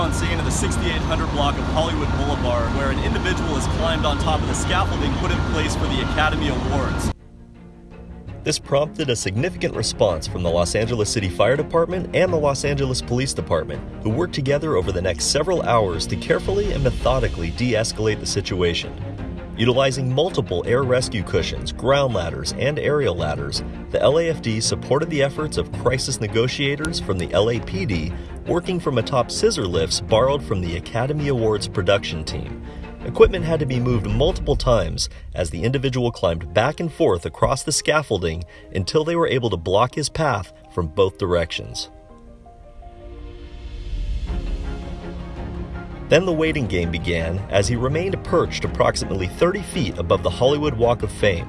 on scene in the 6800 block of Hollywood Boulevard, where an individual has climbed on top of the scaffolding put in place for the Academy Awards. This prompted a significant response from the Los Angeles City Fire Department and the Los Angeles Police Department, who worked together over the next several hours to carefully and methodically de escalate the situation. Utilizing multiple air rescue cushions, ground ladders, and aerial ladders, the LAFD supported the efforts of crisis negotiators from the LAPD working from atop scissor lifts borrowed from the Academy Awards production team. Equipment had to be moved multiple times as the individual climbed back and forth across the scaffolding until they were able to block his path from both directions. Then the waiting game began as he remained perched approximately 30 feet above the Hollywood Walk of Fame.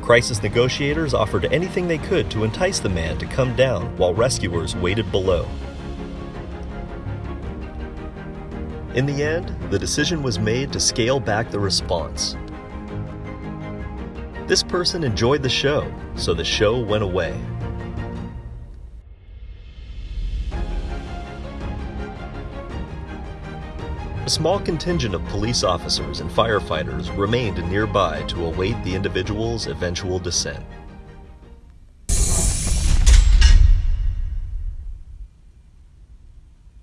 Crisis negotiators offered anything they could to entice the man to come down while rescuers waited below. In the end, the decision was made to scale back the response. This person enjoyed the show, so the show went away. A small contingent of police officers and firefighters remained nearby to await the individual's eventual descent.